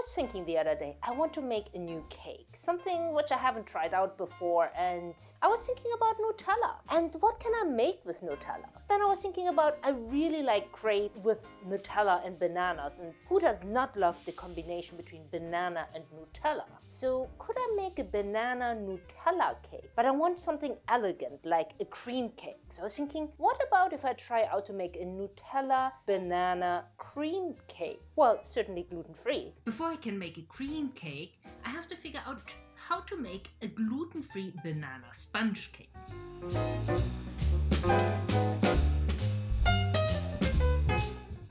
was thinking the other day, I want to make a new cake, something which I haven't tried out before, and I was thinking about Nutella. And what can I make with Nutella? Then I was thinking about, I really like crepe with Nutella and bananas, and who does not love the combination between banana and Nutella? So could I make a banana Nutella cake? But I want something elegant, like a cream cake. So I was thinking, what about if I try out to make a Nutella banana cream cake? Well, certainly gluten-free. Before I can make a cream cake, I have to figure out how to make a gluten-free banana sponge cake.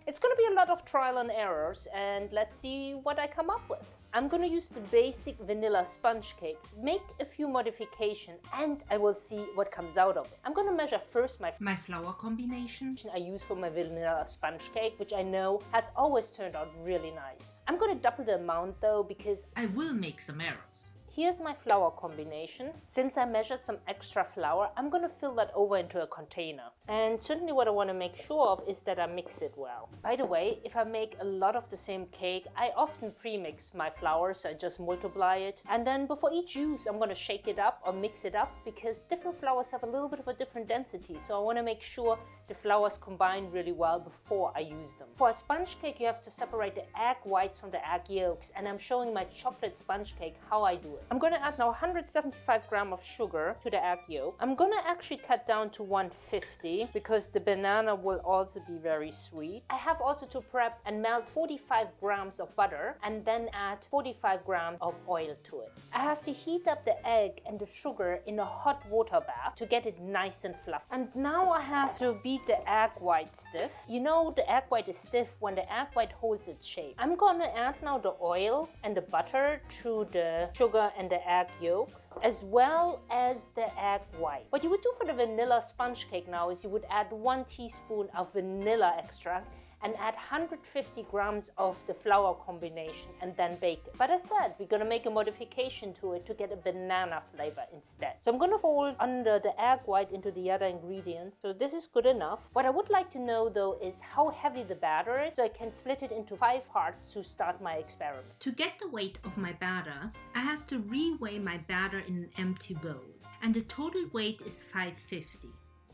It's going to be a lot of trial and errors and let's see what I come up with. I'm going to use the basic vanilla sponge cake, make a few modifications and I will see what comes out of it. I'm going to measure first my, my flour combination I use for my vanilla sponge cake, which I know has always turned out really nice. I'm going to double the amount though because I will make some errors. Here's my flour combination. Since I measured some extra flour, I'm going to fill that over into a container. And certainly what I want to make sure of is that I mix it well. By the way, if I make a lot of the same cake, I often pre-mix my flour, so I just multiply it. And then before each use, I'm going to shake it up or mix it up because different flours have a little bit of a different density. So I want to make sure the flours combine really well before I use them. For a sponge cake, you have to separate the egg whites from the egg yolks. And I'm showing my chocolate sponge cake how I do it. I'm going to add now 175 gram of sugar to the egg yolk. I'm going to actually cut down to 150 because the banana will also be very sweet. I have also to prep and melt 45 grams of butter and then add 45 grams of oil to it. I have to heat up the egg and the sugar in a hot water bath to get it nice and fluffy. And now I have to beat the egg white stiff. You know the egg white is stiff when the egg white holds its shape. I'm to add now the oil and the butter to the sugar and the egg yolk as well as the egg white. What you would do for the vanilla sponge cake now is you would add one teaspoon of vanilla extract and add 150 grams of the flour combination and then bake it. But as said, we're going to make a modification to it to get a banana flavor instead. So I'm going to fold under the egg white into the other ingredients. So this is good enough. What I would like to know though is how heavy the batter is so I can split it into five parts to start my experiment. To get the weight of my batter, I have to reweigh my batter in an empty bowl and the total weight is 550.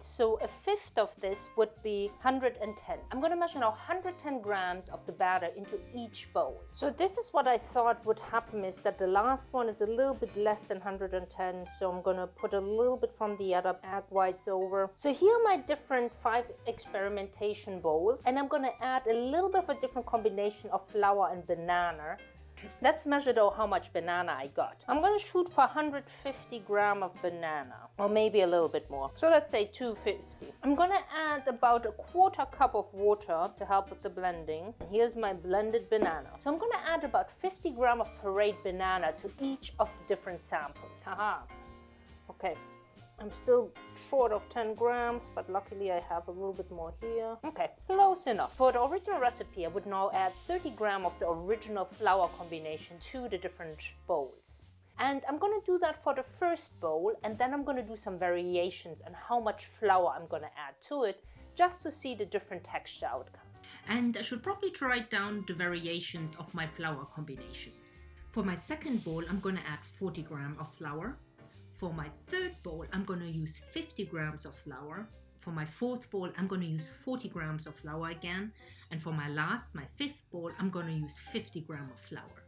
So a fifth of this would be 110. I'm going to measure now 110 grams of the batter into each bowl. So this is what I thought would happen is that the last one is a little bit less than 110. So I'm going to put a little bit from the other egg whites over. So here are my different five experimentation bowls. And I'm going to add a little bit of a different combination of flour and banana Let's measure though how much banana I got. I'm gonna shoot for 150 gram of banana or maybe a little bit more. So let's say 250. I'm gonna add about a quarter cup of water to help with the blending. Here's my blended banana. So I'm gonna add about 50 gram of pureed banana to each of the different samples. Haha. Okay, I'm still short of 10 grams, but luckily I have a little bit more here. Okay, close enough. For the original recipe, I would now add 30 gram of the original flour combination to the different bowls. And I'm to do that for the first bowl and then I'm to do some variations on how much flour I'm to add to it just to see the different texture outcomes. And I should probably write down the variations of my flour combinations. For my second bowl, I'm to add 40 gram of flour, for my third bowl, I'm going to use 50 grams of flour. For my fourth bowl, I'm going to use 40 grams of flour again. And for my last, my fifth bowl, I'm going to use 50 grams of flour.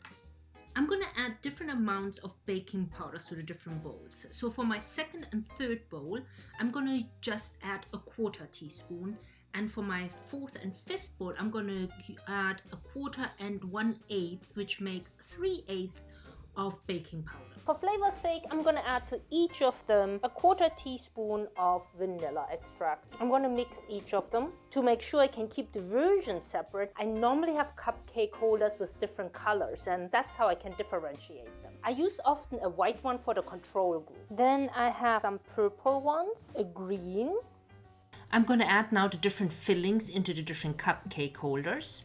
I'm going to add different amounts of baking powders to the different bowls. So for my second and third bowl, I'm going to just add a quarter teaspoon. And for my fourth and fifth bowl, I'm going to add a quarter and one eighth, which makes three eighths of baking powder. For flavor's sake, I'm going to add to each of them a quarter teaspoon of vanilla extract. I'm going to mix each of them. To make sure I can keep the version separate, I normally have cupcake holders with different colors and that's how I can differentiate them. I use often a white one for the control group. Then I have some purple ones, a green. I'm going to add now the different fillings into the different cupcake holders.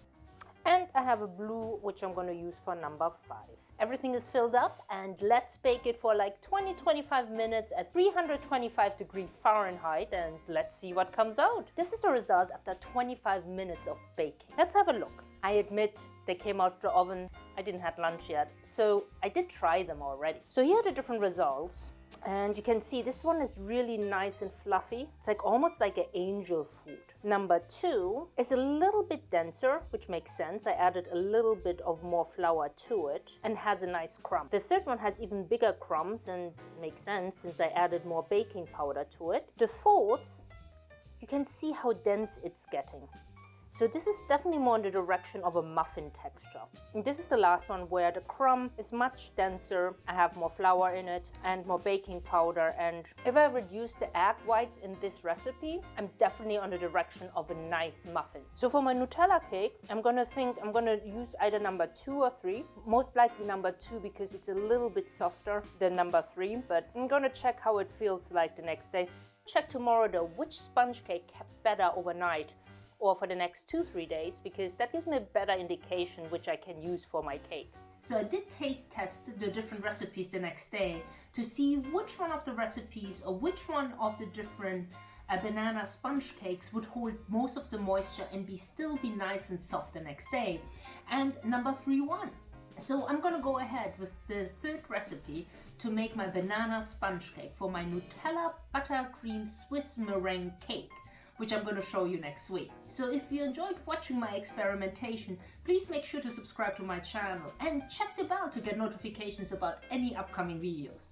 And I have a blue, which I'm going to use for number five. Everything is filled up and let's bake it for like 20-25 minutes at 325 degree Fahrenheit and let's see what comes out. This is the result after 25 minutes of baking. Let's have a look. I admit they came out of the oven. I didn't have lunch yet, so I did try them already. So here are the different results. And you can see this one is really nice and fluffy. It's like almost like an angel food. Number two is a little bit denser, which makes sense. I added a little bit of more flour to it and has a nice crumb. The third one has even bigger crumbs and makes sense since I added more baking powder to it. The fourth, you can see how dense it's getting. So this is definitely more in the direction of a muffin texture. And this is the last one where the crumb is much denser. I have more flour in it and more baking powder. And if I reduce the egg whites in this recipe, I'm definitely on the direction of a nice muffin. So for my Nutella cake, I'm gonna think I'm gonna use either number two or three. Most likely number two because it's a little bit softer than number three, but I'm gonna check how it feels like the next day. Check tomorrow though which sponge cake kept better overnight or for the next two, three days because that gives me a better indication which I can use for my cake. So I did taste test the different recipes the next day to see which one of the recipes or which one of the different uh, banana sponge cakes would hold most of the moisture and be still be nice and soft the next day. And number three won. So I'm gonna go ahead with the third recipe to make my banana sponge cake for my Nutella buttercream Swiss meringue cake which I'm going to show you next week. So if you enjoyed watching my experimentation, please make sure to subscribe to my channel and check the bell to get notifications about any upcoming videos.